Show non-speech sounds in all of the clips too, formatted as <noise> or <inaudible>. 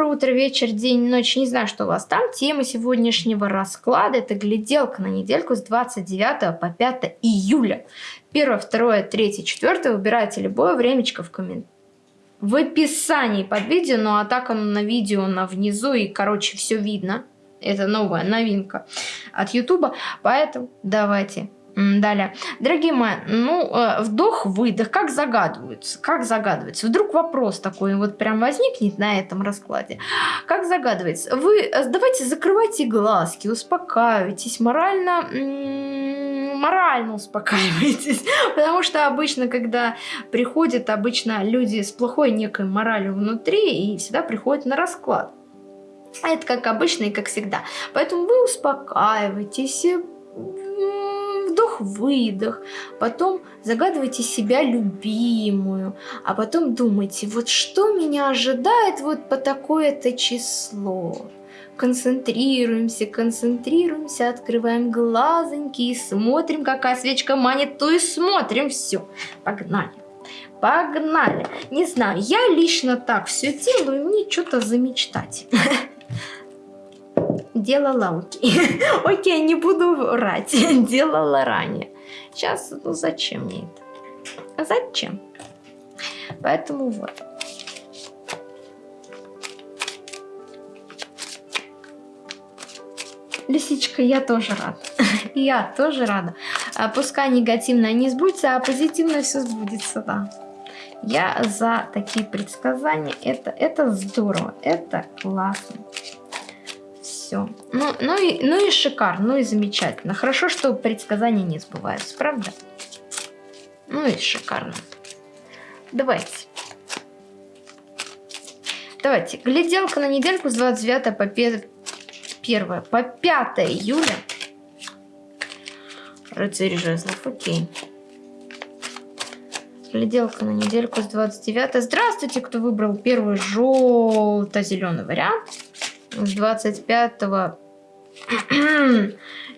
доброе утро, вечер, день, ночь. Не знаю, что у вас там. Тема сегодняшнего расклада – это гляделка на недельку с 29 по 5 июля. Первое, второе, третье, четвертое. Выбирайте любое времечко в комментариях в описании под видео, ну а так оно на видео на внизу и, короче, все видно. Это новая новинка от Ютуба, поэтому давайте Далее. Дорогие мои, ну, э, вдох-выдох, как загадывается? Как загадывается? Вдруг вопрос такой вот прям возникнет на этом раскладе. Как загадывается? Вы э, давайте закрывайте глазки, успокаивайтесь, морально, морально успокаивайтесь. <laughs> Потому что обычно, когда приходят, обычно люди с плохой некой моралью внутри и всегда приходят на расклад. Это как обычно и как всегда. Поэтому вы успокаивайтесь, вдох-выдох, потом загадывайте себя любимую, а потом думайте, вот что меня ожидает вот по такое-то число. Концентрируемся, концентрируемся, открываем глазоньки и смотрим, какая свечка манит, то и смотрим. Все, погнали. Погнали. Не знаю, я лично так все делаю, мне что-то замечтать. <laughs> делала окей. <laughs> окей, не буду врать. <laughs> делала ранее. Сейчас, ну зачем мне это? А зачем? Поэтому вот. Лисичка, я тоже рада. <laughs> я тоже рада. А пускай негативное не сбудется, а позитивное все сбудется, да. Я за такие предсказания. Это, это здорово, это классно все. Ну, ну, и, ну и шикарно, ну и замечательно. Хорошо, что предсказания не сбываются, правда? Ну и шикарно. Давайте. Давайте. Гляделка на недельку с 29 по 1 по 5 июля. Рыцарь жезлов, окей. Гляделка на недельку с 29. Здравствуйте, кто выбрал первый желто-зеленый вариант с 25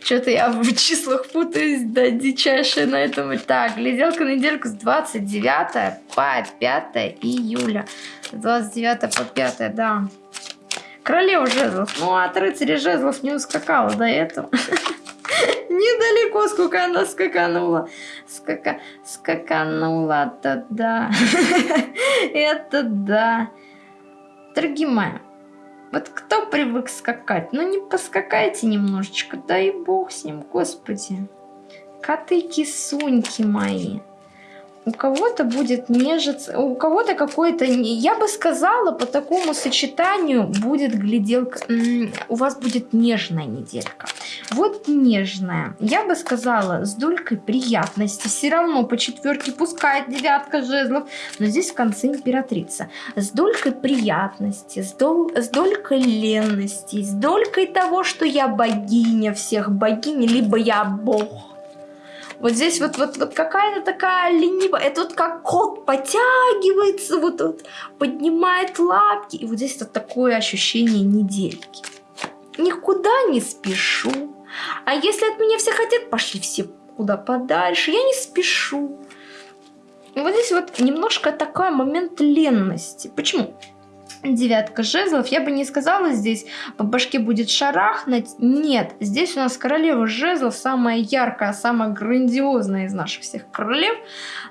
Что-то я в числах путаюсь, да, дичайшая на этом. Так, гляделка на недельку с 29 по 5 июля. С 29 по 5, да. Королева жезлов. Ну, от рыцаря жезлов не ускакала до этого. <laughs> Недалеко, сколько она скаканула. Скака... Скаканула, это да. <laughs> Это да. Дорогие мои, вот кто привык скакать? Ну не поскакайте немножечко, дай бог с ним, господи. Коты-кисуньки мои у кого-то будет нежиться, у кого-то какой-то, я бы сказала, по такому сочетанию будет гляделка, у вас будет нежная неделька. Вот нежная, я бы сказала, с долькой приятности, все равно по четверке пускает девятка жезлов, но здесь в конце императрица. С долькой приятности, с, дол, с долькой ленности, с долькой того, что я богиня всех богинь, либо я бог вот здесь вот, вот, вот какая-то такая ленивая. Это вот как кот потягивается, вот, вот поднимает лапки. И вот здесь вот такое ощущение недельки. Никуда не спешу. А если от меня все хотят, пошли все куда подальше. Я не спешу. И вот здесь вот немножко такой момент ленности. Почему? Девятка жезлов. Я бы не сказала здесь, по башке будет шарахнуть. Нет, здесь у нас королева жезлов, самая яркая, самая грандиозная из наших всех королев.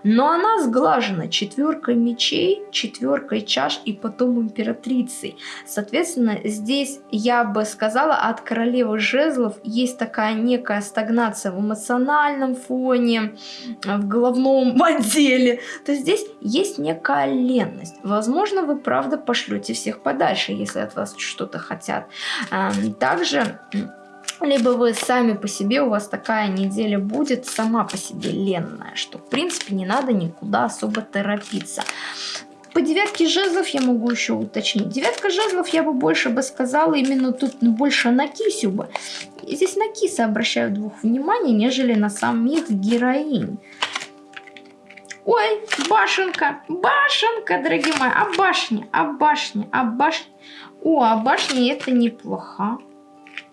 Но она сглажена четверкой мечей, четверкой чаш и потом императрицей. Соответственно, здесь я бы сказала, от королевы жезлов есть такая некая стагнация в эмоциональном фоне, в головном <laughs> отделе. То есть здесь есть некая ленность. Возможно, вы правда пошлете отшлете всех подальше, если от вас что-то хотят. Также либо вы сами по себе, у вас такая неделя будет сама по себе ленная, что в принципе не надо никуда особо торопиться. По девятке жезлов я могу еще уточнить. Девятка жезлов я бы больше бы сказала именно тут больше на кисю бы. Здесь на киса обращаю двух внимания, нежели на самих героинь. Ой, башенка, башенка, дорогие мои. А башня, а башня, а башня. О, а башня это неплохо.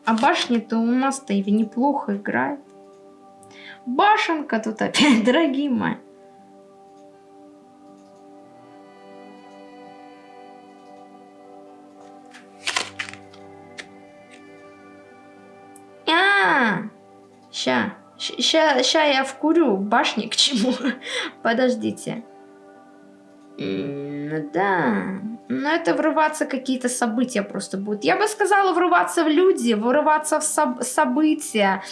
А башня-то у нас-то и неплохо играет. Башенка тут опять, <laughs> дорогие мои. А, ща. Ща, ща я вкурю башни к чему. <laughs> Подождите. Да. Но это врываться какие-то события просто будут. Я бы сказала врываться в люди, врываться в соб события.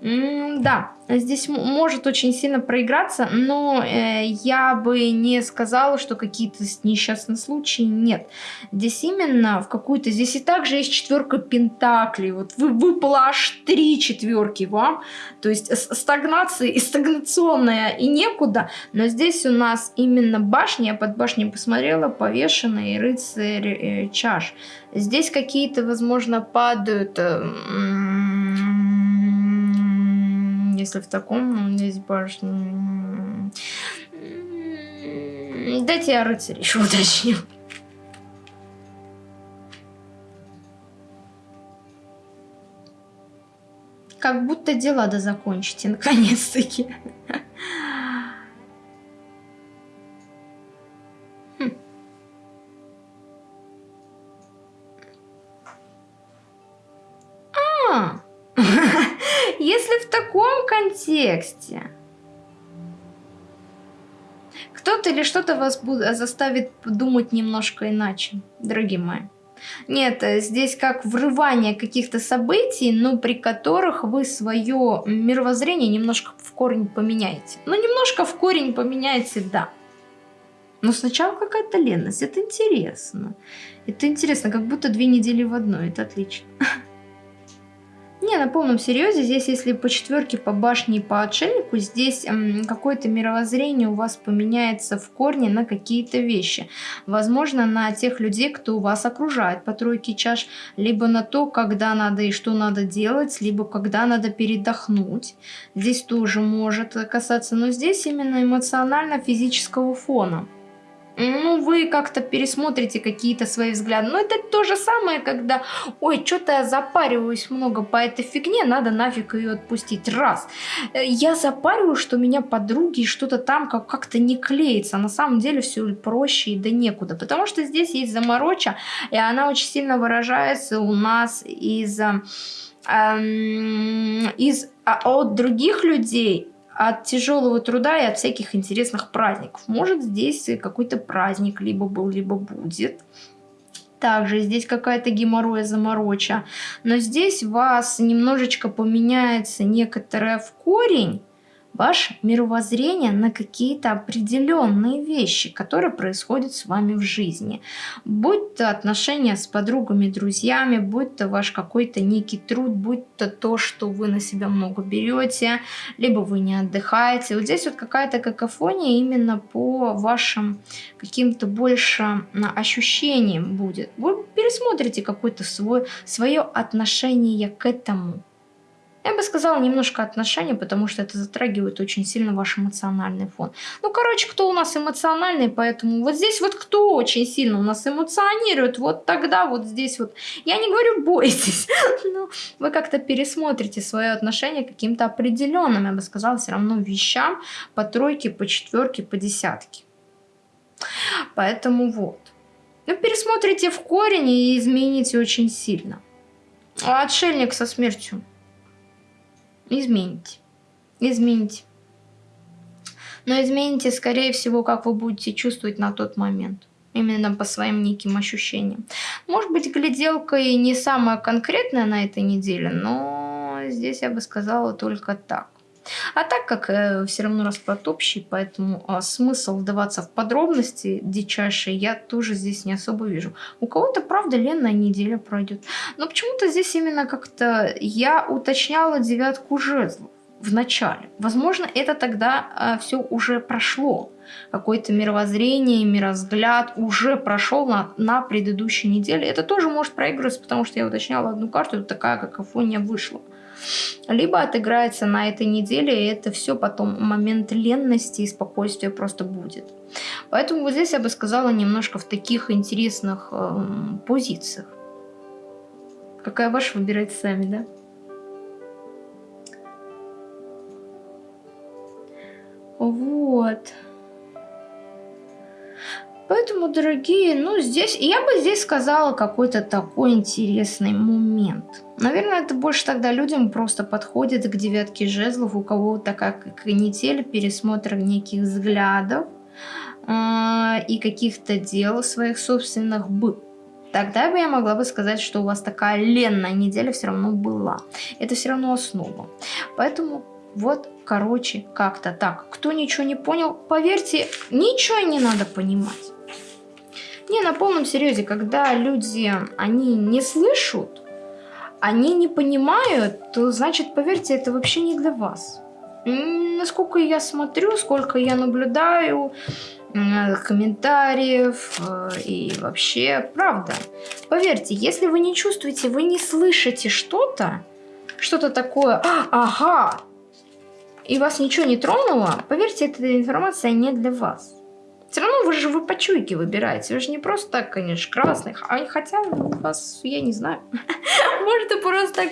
Да, здесь может очень сильно проиграться, но э, я бы не сказала, что какие-то несчастные случаи нет. Здесь именно в какую-то... Здесь и также есть четверка пентаклей. Вот вы, выпало аж три четверки вам. То есть стагнация и стагнационная и некуда. Но здесь у нас именно башня, я под башней посмотрела, повешенные рыцарь э, чаш. Здесь какие-то, возможно, падают... Э, если в таком здесь башня... Дайте я рыцарь еще уточню. Как будто дела да закончите, наконец-таки. Если в таком контексте кто-то или что-то вас заставит думать немножко иначе, дорогие мои. Нет, здесь как врывание каких-то событий, но при которых вы свое мировоззрение немножко в корень поменяете. Ну, немножко в корень поменяете, да. Но сначала какая-то ленность, это интересно. Это интересно, как будто две недели в одной, это отлично. Не, на полном серьезе, здесь если по четверке, по башне и по отшельнику, здесь какое-то мировоззрение у вас поменяется в корне на какие-то вещи. Возможно, на тех людей, кто вас окружает по тройке чаш, либо на то, когда надо и что надо делать, либо когда надо передохнуть. Здесь тоже может касаться, но здесь именно эмоционально-физического фона ну, вы как-то пересмотрите какие-то свои взгляды. Но это то же самое, когда, ой, что-то я запариваюсь много по этой фигне, надо нафиг ее отпустить. Раз. Я запариваю, что меня подруги что-то там как-то не клеится. На самом деле все проще и да некуда. Потому что здесь есть замороча, и она очень сильно выражается у нас из... Эм, из а, от других людей от тяжелого труда и от всяких интересных праздников. Может здесь какой-то праздник либо был, либо будет. Также здесь какая-то геморроя замороча. Но здесь вас немножечко поменяется некоторое в корень ваше мировоззрение на какие-то определенные вещи, которые происходят с вами в жизни. Будь то отношения с подругами, друзьями, будь то ваш какой-то некий труд, будь то то, что вы на себя много берете, либо вы не отдыхаете. Вот здесь вот какая-то какофония именно по вашим каким-то больше ощущениям будет. Вы пересмотрите какое-то свое, свое отношение к этому. Я бы сказала немножко отношения, потому что это затрагивает очень сильно ваш эмоциональный фон. Ну, короче, кто у нас эмоциональный, поэтому вот здесь вот кто очень сильно у нас эмоционирует, вот тогда вот здесь вот, я не говорю бойтесь, <laughs> но вы как-то пересмотрите свое отношение каким-то определенным, я бы сказала, все равно вещам по тройке, по четверке, по десятке. Поэтому вот. Ну, пересмотрите в корень и измените очень сильно. А отшельник со смертью измените. Измените. Но измените, скорее всего, как вы будете чувствовать на тот момент. Именно по своим неким ощущениям. Может быть, гляделка и не самая конкретная на этой неделе, но здесь я бы сказала только так. А так как э, все равно расклад общий, поэтому э, смысл вдаваться в подробности дичайшие я тоже здесь не особо вижу. У кого-то, правда, ленная неделя пройдет. Но почему-то здесь именно как-то я уточняла девятку жезлов в начале. Возможно, это тогда э, все уже прошло. Какое-то мировоззрение, мирозгляд уже прошел на, на предыдущей неделе. Это тоже может проигрываться, потому что я уточняла одну карту, и такая какофония вышла либо отыграется на этой неделе, и это все потом момент ленности и спокойствия просто будет. Поэтому вот здесь я бы сказала немножко в таких интересных э, позициях. Какая ваша, выбирайте сами, да? Вот. Поэтому дорогие, ну, здесь... Я бы здесь сказала какой-то такой интересный момент. Наверное, это больше тогда людям просто подходит к девятке жезлов, у кого такая канитель, пересмотр неких взглядов э, и каких-то дел своих собственных был. Тогда бы я могла бы сказать, что у вас такая ленная неделя все равно была. Это все равно основа. Поэтому вот, короче, как-то так. Кто ничего не понял, поверьте, ничего не надо понимать. Не, на полном серьезе, когда люди, они не слышат, они не понимают, то значит, поверьте, это вообще не для вас. Насколько я смотрю, сколько я наблюдаю, комментариев э, и вообще, правда. Поверьте, если вы не чувствуете, вы не слышите что-то, что-то такое, «А, ага, и вас ничего не тронуло, поверьте, эта информация не для вас. Все равно вы же вы по чуйке выбираете. Вы же не просто так, конечно, красных. А хотя вас, я не знаю. <laughs> Может, и просто так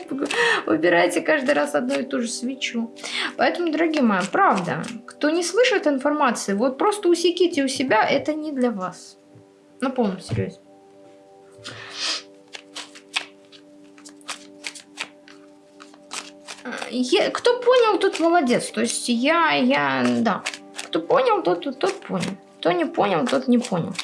выбираете каждый раз одну и ту же свечу. Поэтому, дорогие мои, правда, кто не слышит информации, вот просто усеките у себя, это не для вас. На полном серьезе. Я, кто понял, тот молодец. То есть я, я, да. Кто понял, тот, тот, тот понял. Кто не понял, тот не понял.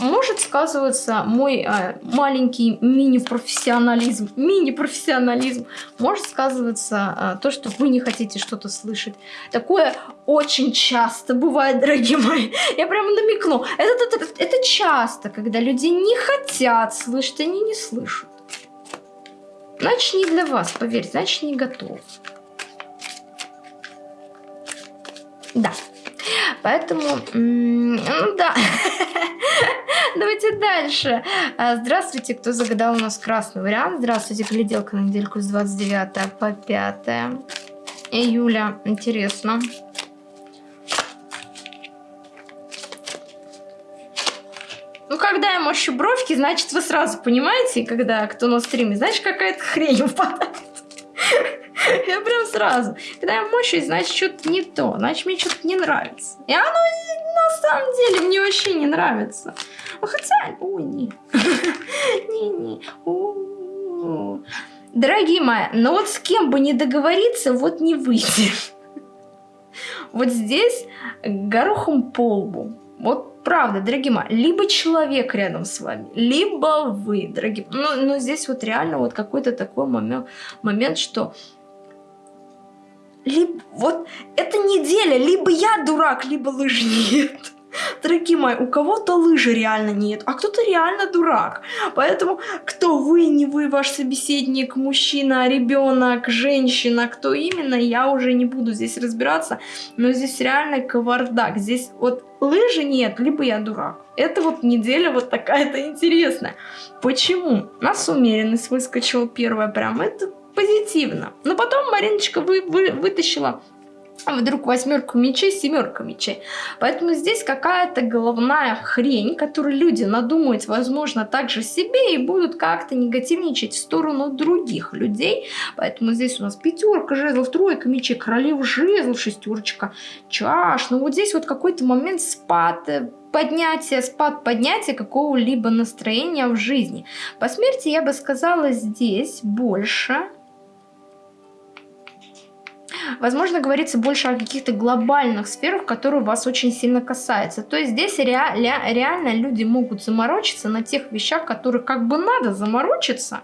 Может сказываться мой э, маленький мини-профессионализм, мини-профессионализм, может сказываться э, то, что вы не хотите что-то слышать. Такое очень часто бывает, дорогие мои. Я прямо намекну. Это, это, это часто, когда люди не хотят слышать, они не слышат. Значит, не для вас, поверьте, значит, не готов. Да. Поэтому, ну да. <laughs> Давайте дальше. А, здравствуйте, кто загадал у нас красный вариант. Здравствуйте, гляделка на недельку с 29 по 5 июля. Интересно. Ну, когда я мощу бровки, значит, вы сразу понимаете, когда кто на стриме, знаешь, какая-то хрень <laughs> упадает. <laughs> Я прям сразу. Когда я мощусь, значит, что-то не то. Значит, мне что-то не нравится. И оно на самом деле мне вообще не нравится. Ну, хотя, ой, не. <laughs> Не-не. Дорогие мои, но вот с кем бы не договориться, вот не выйдет. <laughs> Вот здесь горохом по лбу. Вот правда, дорогие мои, либо человек рядом с вами, либо вы, дорогие. Ну, но здесь вот реально вот какой-то такой момент, момент что либо, вот эта неделя, либо я дурак, либо лыж нет. Дорогие мои, у кого-то лыжи реально нет, а кто-то реально дурак. Поэтому кто вы, не вы, ваш собеседник, мужчина, ребенок, женщина, кто именно, я уже не буду здесь разбираться. Но здесь реально кавардак. Здесь вот лыжи нет, либо я дурак. Это вот неделя вот такая-то интересная. Почему? У нас умеренность выскочила первая прям. Это позитивно. Но потом Мариночка вы, вы, вытащила вдруг восьмерку мечей, семерка мечей. Поэтому здесь какая-то головная хрень, которую люди надумают, возможно, также себе и будут как-то негативничать в сторону других людей. Поэтому здесь у нас пятерка жезлов, тройка мечей, королев жезлов, шестерочка чаш. Ну вот здесь вот какой-то момент спад, э, поднятие, спад поднятия какого-либо настроения в жизни. По смерти я бы сказала здесь больше Возможно, говорится больше о каких-то глобальных сферах, которые вас очень сильно касаются. То есть здесь ре реально люди могут заморочиться на тех вещах, которые как бы надо заморочиться.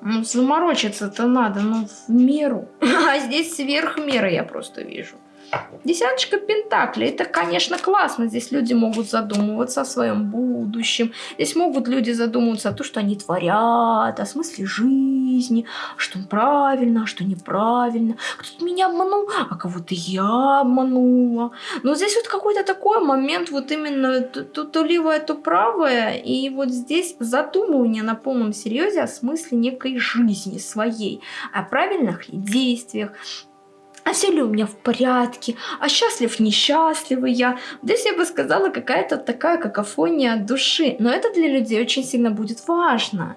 Ну, заморочиться-то надо, но в меру. <laughs> А здесь сверх меры я просто вижу. Десяточка пентаклей. Это, конечно, классно. Здесь люди могут задумываться о своем будущем. Здесь могут люди задумываться о том, что они творят, о смысле жизни, что правильно, а что неправильно. Кто-то меня обманул, а кого-то я обманула. Но здесь вот какой-то такой момент, вот именно то, то левое, то правое. И вот здесь задумывание на полном серьезе о смысле некой жизни своей, о правильных действиях, а все ли у меня в порядке, а счастлив, несчастливый я. Здесь я бы сказала какая-то такая какофония души, но это для людей очень сильно будет важно.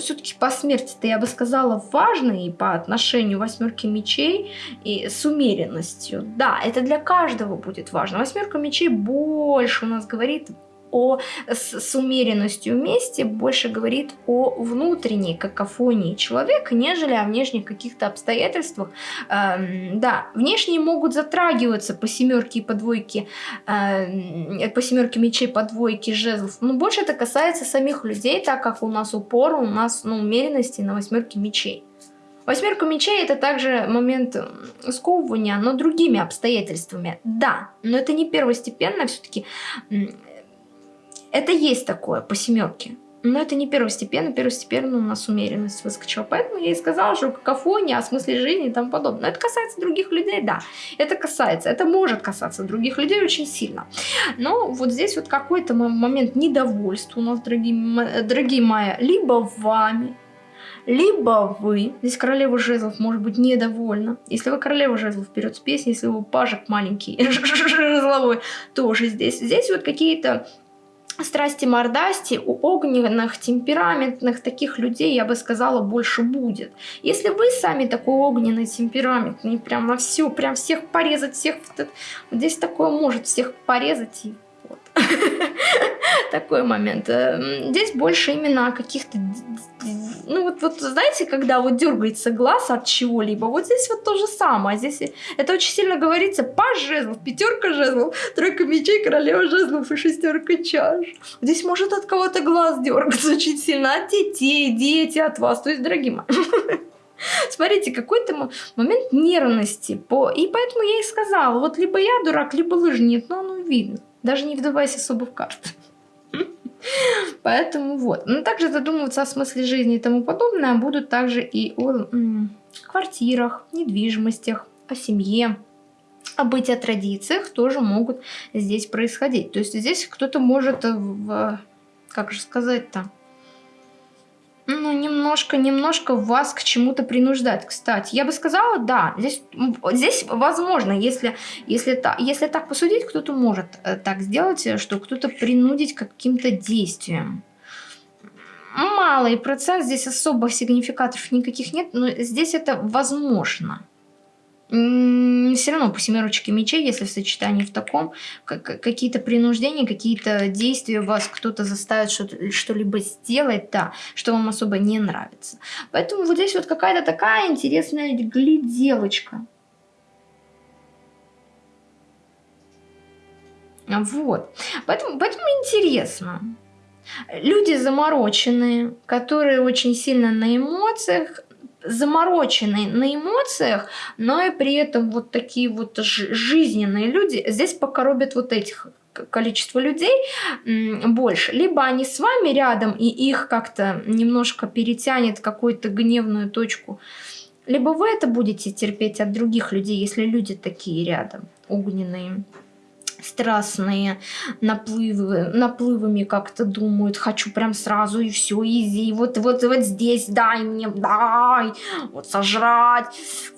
все-таки по смерти-то, я бы сказала, важный по отношению восьмерки мечей и с умеренностью. Да, это для каждого будет важно. Восьмерка мечей больше у нас говорит о, с, с умеренностью вместе больше говорит о внутренней какофонии человека, нежели о внешних каких-то обстоятельствах. Эм, да, внешние могут затрагиваться по семерке и по двойке, э, по семерке мечей, по двойке жезлов, но больше это касается самих людей, так как у нас упор, у нас ну, умеренности на восьмерке мечей. Восьмерка мечей это также момент сковывания, но другими обстоятельствами. Да, но это не первостепенно, все-таки это есть такое по семерке. Но это не первостепенно, первостепенно у нас умеренность выскочила. Поэтому я и сказала, что какофония, о смысле жизни и тому подобное. Но это касается других людей, да. Это касается, это может касаться других людей очень сильно. Но вот здесь вот какой-то момент недовольства у нас, дорогие, дорогие мои, либо вами, либо вы, здесь королева жезлов может быть недовольна. Если вы королева жезлов, вперед с песней, если вы пажик маленький, <laughs> жезловой, тоже здесь. Здесь вот какие-то страсти мордасти у огненных, темпераментных таких людей, я бы сказала, больше будет. Если вы сами такой огненный, темпераментный, прям на все, прям всех порезать, всех... Вот здесь такое может всех порезать и. <laughs> Такой момент. Эм, здесь больше именно каких-то... Ну вот, вот знаете, когда вот дергается глаз от чего-либо, вот здесь вот то же самое. Здесь это очень сильно говорится. Паж жезлов, пятерка жезлов, тройка мечей, королева жезлов и шестерка чаш. Здесь может от кого-то глаз дергаться <laughs> очень сильно. От детей, дети от вас. То есть, дорогие мои. <laughs> Смотрите, какой-то момент нервности. По... И поэтому я и сказала, вот либо я дурак, либо лыжник, но оно видно. Даже не вдавайся особо в карты. Поэтому вот. Но также задумываться о смысле жизни и тому подобное будут также и о квартирах, недвижимостях, о семье, о быте, о традициях тоже могут здесь происходить. То есть здесь кто-то может в... Как же сказать-то? Ну, немножко, немножко вас к чему-то принуждать. Кстати, я бы сказала, да, здесь, здесь возможно, если, если, та, если так посудить, кто-то может э, так сделать, что кто-то принудить каким-то действиям. Малый процент, здесь особо сигнификаторов никаких нет, но здесь это возможно все равно по семерочке мечей, если в сочетании в таком, какие-то принуждения, какие-то действия вас кто-то заставит что-либо сделать, да, что вам особо не нравится. Поэтому вот здесь вот какая-то такая интересная гляделочка. Вот. Поэтому, поэтому интересно. Люди замороченные, которые очень сильно на эмоциях, замороченные на эмоциях, но и при этом вот такие вот жизненные люди здесь покоробят вот этих количество людей больше. Либо они с вами рядом, и их как-то немножко перетянет какую-то гневную точку, либо вы это будете терпеть от других людей, если люди такие рядом, огненные страстные наплывы, наплывами как-то думают, хочу прям сразу и все, изи, вот, вот, вот здесь дай мне, дай, вот сожрать,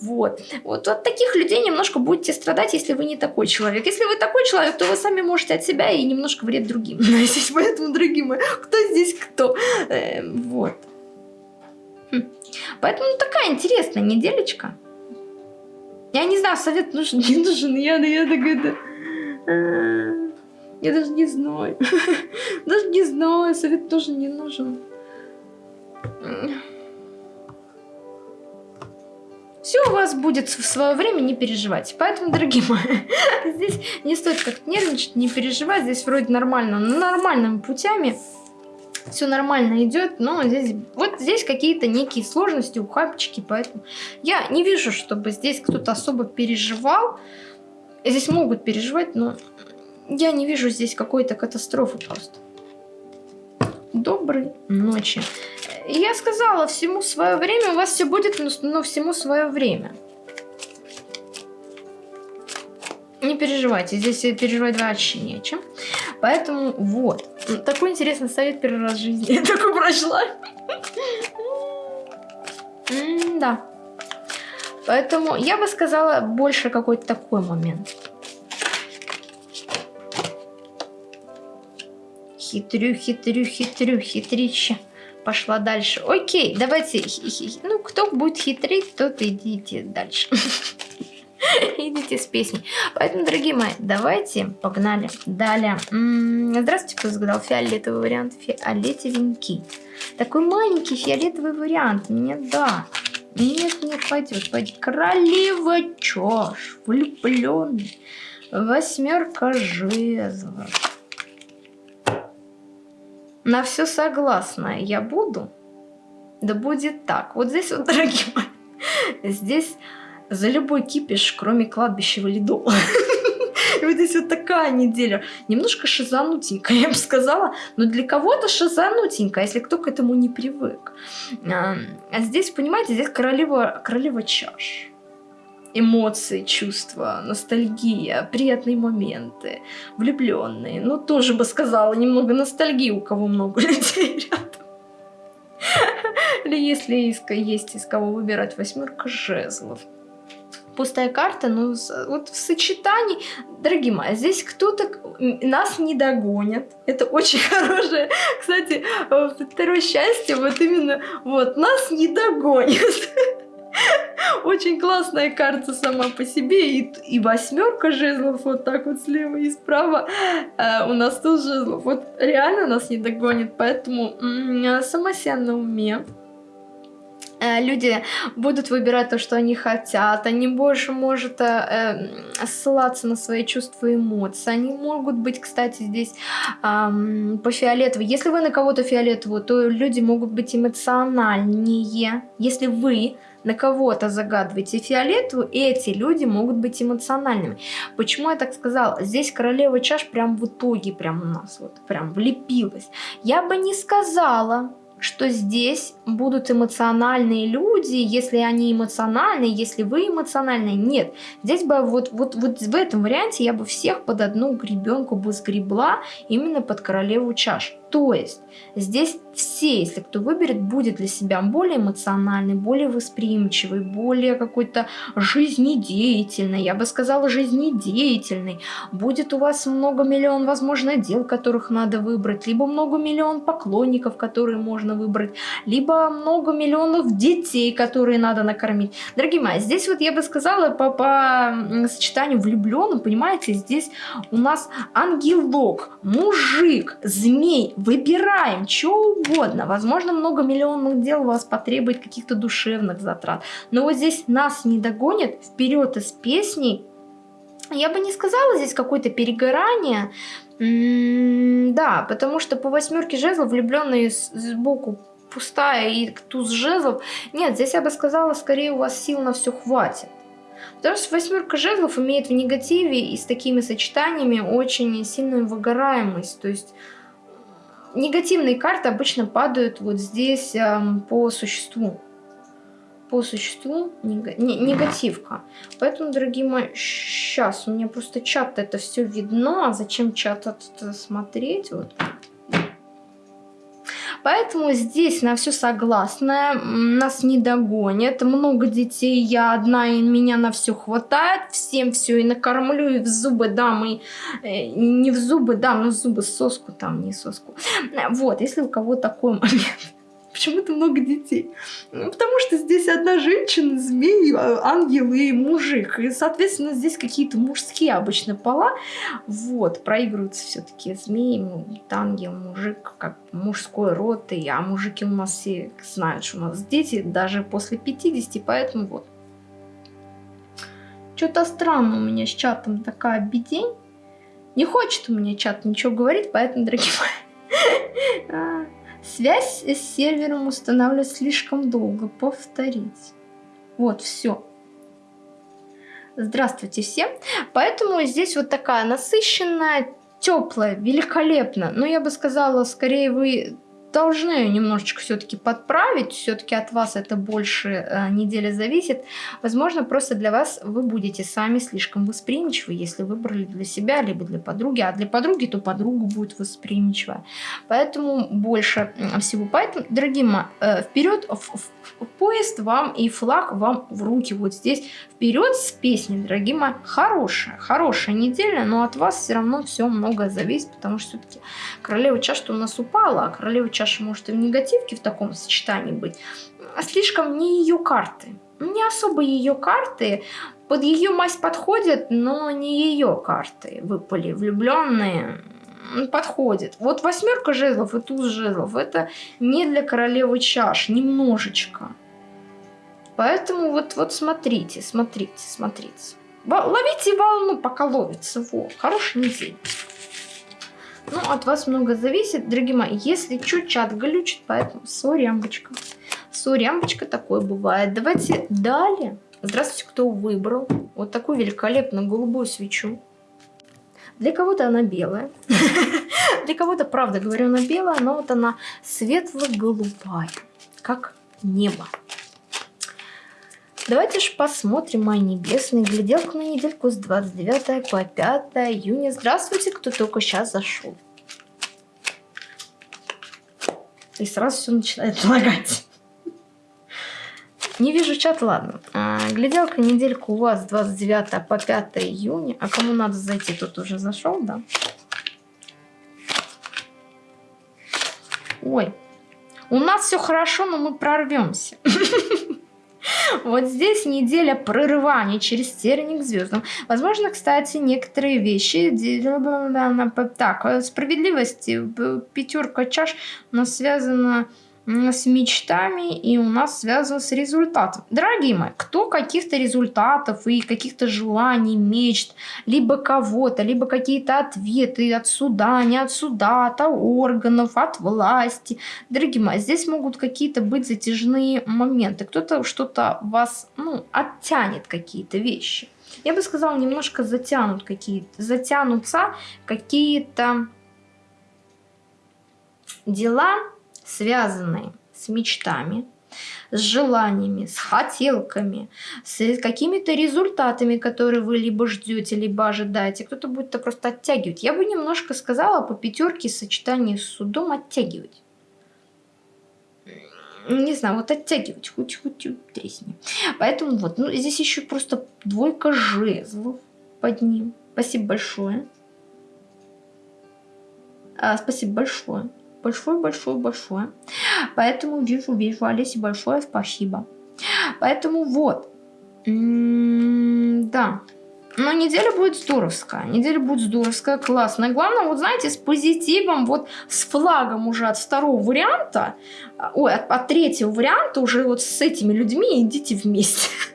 вот. Вот от таких людей немножко будете страдать, если вы не такой человек. Если вы такой человек, то вы сами можете от себя и немножко вред другим <laughs> наносить, поэтому, дорогие мои, кто здесь кто, э, вот. Хм. Поэтому такая интересная неделечка. Я не знаю, совет нужен, <laughs> не нужен, я, я такая, да. Я даже не знаю. <laughs> Даже не знаю, совет тоже не нужен. Все у вас будет в свое время, не переживайте. Поэтому, дорогие мои, <laughs> здесь не стоит как-то нервничать, не переживать. Здесь вроде нормально, нормальными путями все нормально идет, но здесь вот здесь какие-то некие сложности, ухабчики, поэтому я не вижу, чтобы здесь кто-то особо переживал. Здесь могут переживать, но я не вижу здесь какой-то катастрофы просто. Доброй ночи. Я сказала, всему свое время, у вас все будет, но всему свое время. Не переживайте, здесь переживать вообще нечем. Поэтому вот. Такой интересный совет первый раз в жизни. <laughs> Я такой прошла. Да. Поэтому я бы сказала больше какой-то такой момент. Хитрю, хитрю, хитрю, хитрища. пошла дальше. Окей, давайте, ну, кто будет хитрить, тот идите дальше. <laughs> Идите с песней. Поэтому, дорогие мои, давайте погнали. Далее. Здравствуйте, кто загадал фиолетовый вариант. Фиолетовенький. Такой маленький фиолетовый вариант. Мне да. Нет, нет, пойдет, пойдет. Королева чаш. Влюбленный. Восьмерка жезлов. На все согласна я буду. Да будет так. Вот здесь вот, дорогие мои, здесь за любой кипиш, кроме кладбища валидола. Здесь вот такая неделя. Немножко шизанутенькая, <laughs> я бы сказала. Но для кого-то шизанутенькая, если кто к этому не привык. А, а здесь, понимаете, здесь королева, королева чаш. Эмоции, чувства, ностальгия, приятные моменты, влюбленные. Ну, тоже бы сказала, немного ностальгии, у кого много <laughs> людей рядом. Или если есть из кого выбирать восьмерка жезлов пустая карта, но вот в сочетании, дорогие мои, здесь кто-то нас не догонит. Это очень <laughs> хорошее, кстати, второе счастье, вот именно, вот, нас не догонит. <laughs> Очень классная карта сама по себе. И, и восьмерка жезлов вот так вот слева и справа. А у нас тоже жезлов. Вот реально нас не догонит. Поэтому сама себя на уме. Э, люди будут выбирать то, что они хотят, они больше могут э, э, ссылаться на свои чувства и эмоции. Они могут быть, кстати, здесь э, по фиолетовой. Если вы на кого-то фиолетовую, то люди могут быть эмоциональнее. Если вы на кого-то загадываете фиолетовую, эти люди могут быть эмоциональными. Почему я так сказала? Здесь королева чаш прям в итоге прям у нас вот прям влепилась. Я бы не сказала, что здесь будут эмоциональные люди, если они эмоциональные, если вы эмоциональные, нет. Здесь бы вот, вот, вот в этом варианте я бы всех под одну гребенку бы сгребла именно под королеву чаш. То есть здесь все, если кто выберет, будет для себя более эмоциональный, более восприимчивый, более какой-то жизнедеятельный, я бы сказала жизнедеятельный. Будет у вас много миллион, возможно, дел, которых надо выбрать, либо много миллион поклонников, которые можно выбрать, либо много миллионов детей, которые надо накормить. Дорогие мои, здесь вот я бы сказала по, по сочетанию влюбленным, понимаете, здесь у нас ангелок, мужик, змей, выбираем что угодно. Возможно, много миллионных дел у вас потребует каких-то душевных затрат. Но вот здесь нас не догонит вперед из песней. Я бы не сказала здесь какое-то перегорание. М -м да, потому что по восьмерке жезлов влюбленные сбоку пустая и туз жезлов. Нет, здесь я бы сказала, скорее у вас сил на все хватит. Потому что восьмерка жезлов имеет в негативе и с такими сочетаниями очень сильную выгораемость. То есть негативные карты обычно падают вот здесь эм, по существу. По существу нег... не, негативка. Поэтому, дорогие мои, сейчас у меня просто чат это все видно. А зачем чат это смотреть? Вот Поэтому здесь на все согласна, нас не догонят, много детей, я одна, и меня на все хватает, всем все и накормлю, и в зубы дам, и э, не в зубы дам, но в зубы соску там, не соску. Вот, если у кого такой момент. Почему-то много детей. Ну, потому что здесь одна женщина, змей, а, ангел и мужик. И, соответственно, здесь какие-то мужские обычно пола. Вот, проигрываются все-таки змеи, ангел, мужик, как мужской род. И, а мужики у нас все знают, что у нас дети даже после 50, поэтому вот. Что-то странно у меня с чатом такая бедень. Не хочет у меня чат ничего говорить, поэтому, дорогие мои, <laughs> а, Связь с сервером устанавливать слишком долго. Повторить. Вот, все. Здравствуйте всем. Поэтому здесь вот такая насыщенная, теплая, великолепно. Но я бы сказала, скорее вы должны немножечко все-таки подправить, все-таки от вас это больше э, недели зависит. Возможно, просто для вас вы будете сами слишком восприимчивы, если выбрали для себя, либо для подруги, а для подруги, то подруга будет восприимчивая. Поэтому больше всего. Поэтому, дорогие мои, э, вперед в, в поезд вам и флаг вам в руки. Вот здесь вперед с песней, дорогие мои. Хорошая, хорошая неделя, но от вас все равно все многое зависит, потому что все-таки королева чаш у нас упала, а королева чаш чаша может и в негативке в таком сочетании быть, а слишком не ее карты. Не особо ее карты, под ее мазь подходят, но не ее карты выпали. Влюбленные подходит. Вот восьмерка жезлов и туз жезлов это не для королевы чаш, немножечко. Поэтому вот, вот смотрите, смотрите, смотрите. Ловите волну, пока ловится. Во, хороший неделя. Ну, от вас много зависит, дорогие мои. Если чуть чат глючит, поэтому. Сори, амбочка, такое бывает. Давайте далее. Здравствуйте, кто выбрал вот такую великолепную голубую свечу. Для кого-то она белая. <laughs> Для кого-то, правда говорю, она белая, но вот она светло-голубая, как небо. Давайте же посмотрим мои небесные гляделку на недельку с 29 по 5 июня. Здравствуйте, кто только сейчас зашел. И сразу все начинает лагать. Не вижу чат, ладно. А, гляделка неделька у вас 29 по 5 июня. А кому надо зайти, тот уже зашел, да? Ой, у нас все хорошо, но мы прорвемся. <laughs> Вот здесь неделя прорывания через терник к звездам. Возможно, кстати, некоторые вещи... Так, справедливость, пятерка чаш нас связана с мечтами и у нас связано с результатом. Дорогие мои, кто каких-то результатов и каких-то желаний, мечт, либо кого-то, либо какие-то ответы от суда, не от суда, от органов, от власти. Дорогие мои, здесь могут какие-то быть затяжные моменты. Кто-то что-то вас, ну, оттянет какие-то вещи. Я бы сказала, немножко затянут какие-то, затянутся какие-то дела, связанные с мечтами, с желаниями, с хотелками, с какими-то результатами, которые вы либо ждете, либо ожидаете. Кто-то будет это просто оттягивать. Я бы немножко сказала по пятерке сочетание с судом оттягивать. Не знаю, вот оттягивать, хоть-хоть тресни. Поэтому вот, ну здесь еще просто двойка жезлов под ним. Спасибо большое. А, спасибо большое большое-большое-большое. Поэтому вижу, вижу, Олесе, большое спасибо. Поэтому вот. М -м да. Но неделя будет здоровская. Неделя будет здоровская, классная. Главное, вот знаете, с позитивом, вот с флагом уже от второго варианта, ой, от, от третьего варианта уже вот с этими людьми идите вместе. <laughs>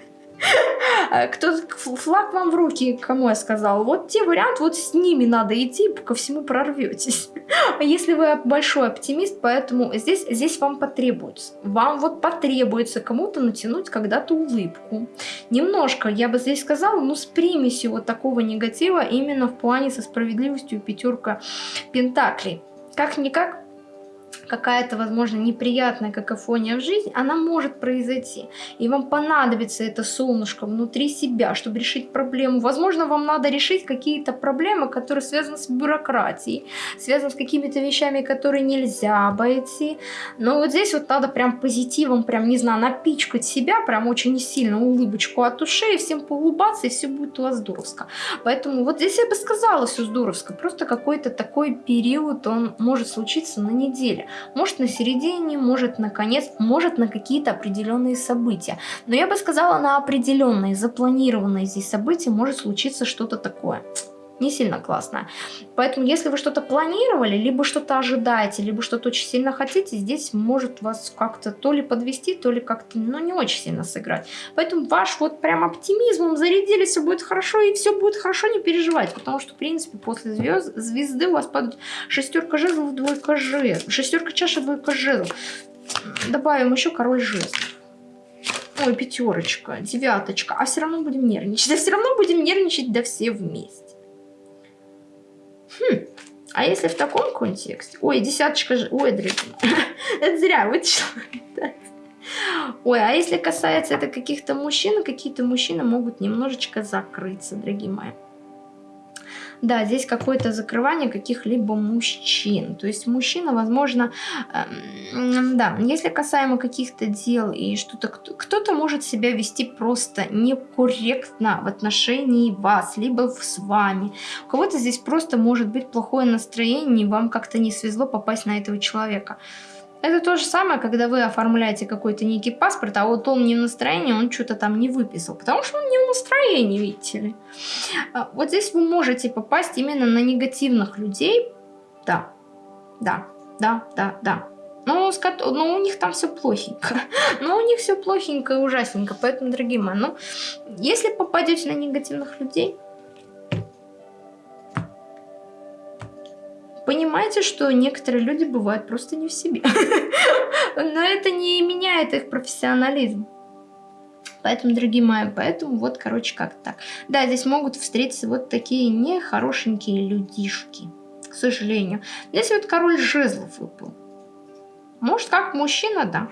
Э, кто флаг вам в руки, кому я сказала, вот те вариант, вот с ними надо идти, ко всему прорветесь. <laughs> Если вы большой оптимист, поэтому здесь, здесь вам потребуется. Вам вот потребуется кому-то натянуть когда-то улыбку. Немножко, я бы здесь сказала, ну с примесью вот такого негатива именно в плане со справедливостью пятерка пентаклей. Как-никак какая-то, возможно, неприятная какофония в жизни, она может произойти. И вам понадобится это солнышко внутри себя, чтобы решить проблему. Возможно, вам надо решить какие-то проблемы, которые связаны с бюрократией, связаны с какими-то вещами, которые нельзя обойти. Но вот здесь вот надо прям позитивом, прям, не знаю, напичкать себя, прям очень сильно улыбочку от ушей, всем поулыбаться, и все будет у вас здоровско. Поэтому вот здесь я бы сказала все здоровско. Просто какой-то такой период, он может случиться на неделе. Может на середине, может на конец, может на какие-то определенные события. Но я бы сказала, на определенные, запланированные здесь события может случиться что-то такое не сильно классно. Поэтому, если вы что-то планировали, либо что-то ожидаете, либо что-то очень сильно хотите, здесь может вас как-то то ли подвести, то ли как-то, ну, не очень сильно сыграть. Поэтому ваш вот прям оптимизмом зарядили, все будет хорошо, и все будет хорошо, не переживайте, потому что, в принципе, после звезд, звезды у вас падает шестерка жезлов, двойка жезлов, шестерка чаши, двойка жезлов. Добавим еще король жезлов. Ой, пятерочка, девяточка. А все равно будем нервничать. А все равно будем нервничать, да все вместе. Хм, а если в таком контексте? Ой, десяточка же... Ой, друзья, <laughs> это зря вытащила. Ой, а если касается это каких-то мужчин, какие-то мужчины могут немножечко закрыться, дорогие мои. Да, здесь какое-то закрывание каких-либо мужчин. То есть мужчина, возможно, э, да, если касаемо каких-то дел и что-то, кто-то может себя вести просто некорректно в отношении вас, либо с вами. У кого-то здесь просто может быть плохое настроение, и вам как-то не свезло попасть на этого человека. Это то же самое, когда вы оформляете какой-то некий паспорт, а вот он не в настроении, он что-то там не выписал, потому что он не в настроении, видите ли. А, вот здесь вы можете попасть именно на негативных людей. Да, да, да, да, да. Но, но у них там все плохенько. <laughs> Но у них все плохенько и ужасненько. Поэтому, дорогие мои, ну, если попадете на негативных людей, понимаете, что некоторые люди бывают просто не в себе. <laughs> Но это не меняет их профессионализм. Поэтому, дорогие мои, поэтому вот, короче, как так. Да, здесь могут встретиться вот такие нехорошенькие людишки, к сожалению. Здесь вот король жезлов выпал. Может, как мужчина, да.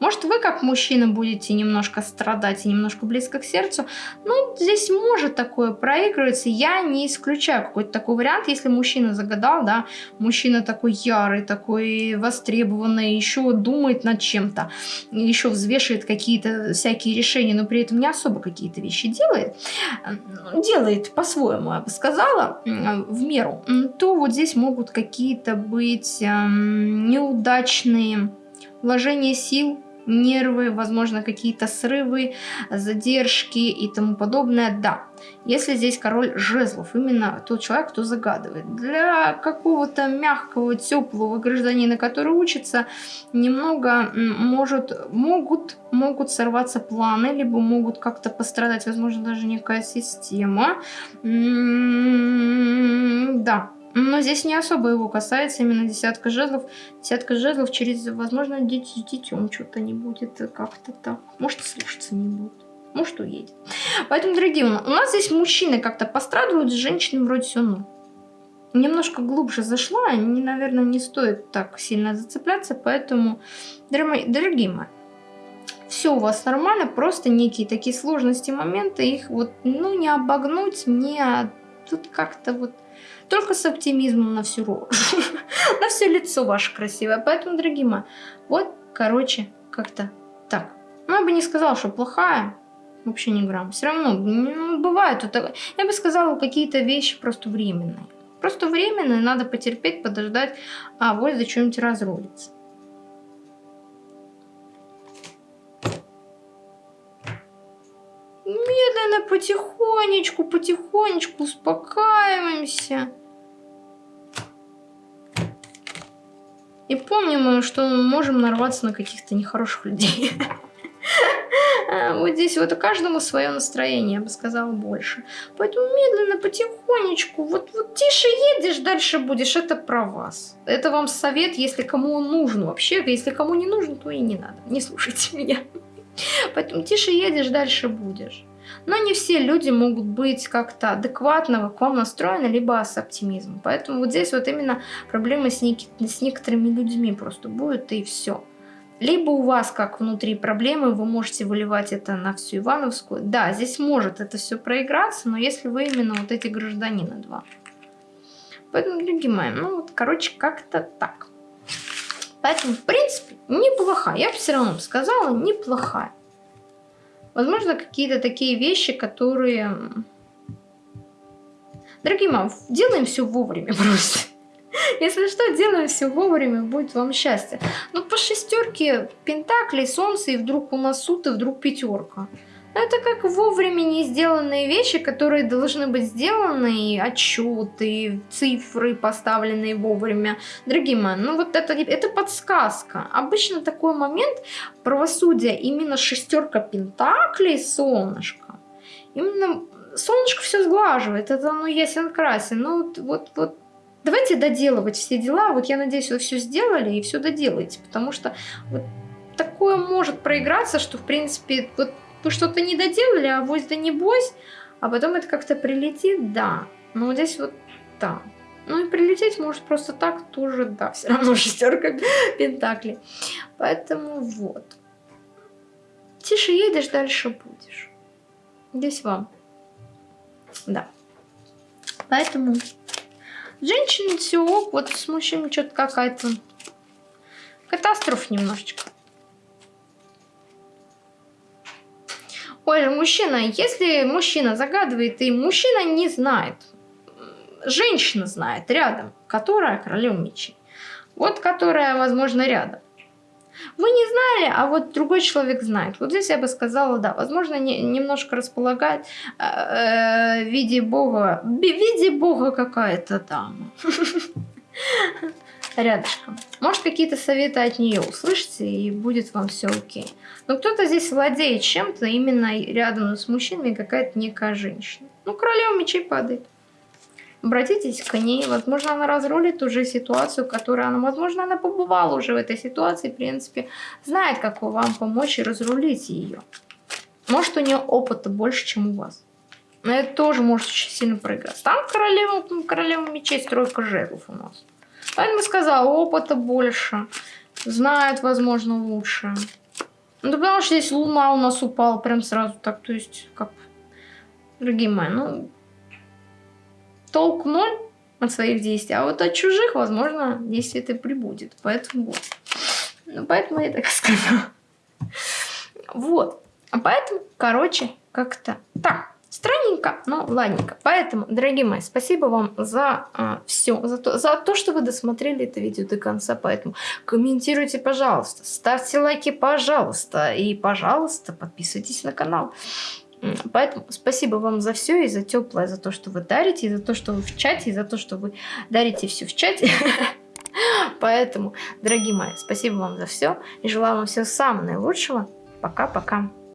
Может, вы как мужчина будете немножко страдать и немножко близко к сердцу. Ну, здесь может такое проигрываться. Я не исключаю какой-то такой вариант, если мужчина загадал, да, мужчина такой ярый, такой востребованный, еще думает над чем-то, еще взвешивает какие-то всякие решения, но при этом не особо какие-то вещи делает, делает по-своему, я бы сказала, в меру, то вот здесь могут какие-то быть неудачные вложение сил, нервы, возможно, какие-то срывы, задержки и тому подобное, да. Если здесь король жезлов, именно тот человек, кто загадывает. Для какого-то мягкого, теплого гражданина, который учится, немного может, могут, могут сорваться планы, либо могут как-то пострадать, возможно, даже некая система. М-м-м, да, но здесь не особо его касается именно десятка жезлов. Десятка жезлов через, возможно, дети с детем что-то не будет как-то так. Может, слушаться не будет. Может, уедет. Поэтому, дорогие, у нас здесь мужчины как-то пострадывают, с женщинами вроде все ну. Немножко глубже зашла, не, наверное, не стоит так сильно зацепляться, поэтому, дорогие мои, все у вас нормально, просто некие такие сложности, моменты, их вот, ну, не обогнуть, не... Тут как-то вот только с оптимизмом на всю рожу, <laughs> на все лицо ваше красивое. Поэтому, дорогие мои, вот, короче, как-то так. Ну, я бы не сказала, что плохая, вообще не грамм. Все равно, ну, бывает, я бы сказала, какие-то вещи просто временные. Просто временные, надо потерпеть, подождать, а вот за что-нибудь разрулится. Медленно, потихонечку, потихонечку успокаиваемся. И помним, что мы можем нарваться на каких-то нехороших людей. <laughs> А, вот здесь вот каждому свое настроение, я бы сказала, больше. Поэтому медленно, потихонечку, вот, вот тише едешь, дальше будешь, это про вас. Это вам совет, если кому он нужен вообще. Если кому не нужен, то и не надо, не слушайте <laughs> меня. Поэтому тише едешь, дальше будешь. Но не все люди могут быть как-то адекватно к вам настроены, либо с оптимизмом. Поэтому вот здесь вот именно проблемы с, нек с некоторыми людьми просто будет и все. Либо у вас как внутри проблемы, вы можете выливать это на всю Ивановскую. Да, здесь может это все проиграться, но если вы именно вот эти гражданины два. Поэтому, дорогие мои, ну вот, короче, как-то так. Поэтому, в принципе, неплохая. Я бы все равно сказала, неплохая. Возможно, какие-то такие вещи, которые... Дорогие мам, делаем все вовремя <laughs> просто. Если что, делаем все вовремя, будет вам счастье. Но по шестерке пентаклей, солнце, и вдруг у нас суд, и вдруг пятерка. Это как вовремя не сделанные вещи, которые должны быть сделаны, отчеты, цифры, поставленные вовремя. Дорогие мои, ну вот это, это подсказка. Обычно такой момент правосудия, именно шестерка пентаклей, солнышко, именно солнышко все сглаживает, это оно ясен красен. Ну вот, вот, вот давайте доделывать все дела. Вот я надеюсь, вы все сделали и все доделаете, потому что вот такое может проиграться, что в принципе вот вы что-то не доделали, а вось да не бойся, а потом это как-то прилетит, да. Но вот здесь вот, да. Ну и прилететь может просто так тоже, да, все равно <laughs> шестерка пентаклей. Поэтому вот. Тише едешь, дальше будешь. Здесь вам. Да. Поэтому женщины все, вот с мужчиной что-то какая-то катастрофа немножечко. Ой, мужчина, если мужчина загадывает, и мужчина не знает, женщина знает рядом, которая королева мечей. Вот которая, возможно, рядом. Вы не знали, а вот другой человек знает. Вот здесь я бы сказала, да, возможно, не, немножко располагать э, э, в виде Бога, в виде Бога какая-то дама. <laughs> Рядышком. Может, какие-то советы от нее услышите, и будет вам все окей. Но кто-то здесь владеет чем-то именно рядом с мужчинами, какая-то некая женщина. Ну, королева мечей падает. Обратитесь к ней, возможно, она разрулит уже ситуацию, которую она, возможно, она побывала уже в этой ситуации, в принципе, знает, как вам помочь и разрулить ее. Может, у нее опыта больше, чем у вас. Но это тоже может очень сильно проиграть. Там королева, королева мечей, стройка жезлов у нас. Поэтому сказала, опыта больше, знает, возможно, лучше. Ну, потому что здесь луна у нас упала прям сразу так, то есть, как, дорогие мои, ну, толк ноль от своих действий, а вот от чужих, возможно, действие это прибудет. Поэтому вот. Ну, поэтому я так <laughs> сказала. Вот. А поэтому, короче, как-то так. Странненько, но ладненько. Поэтому, дорогие мои, спасибо вам за а, все, за то, за то, что вы досмотрели это видео до конца. Поэтому комментируйте, пожалуйста, ставьте лайки, пожалуйста. И, пожалуйста, подписывайтесь на канал. Поэтому спасибо вам за все и за теплое, за то, что вы дарите, и за то, что вы в чате, и за то, что вы дарите все в чате. <laughs> Поэтому, дорогие мои, спасибо вам за все и желаю вам всего самого наилучшего. Пока-пока.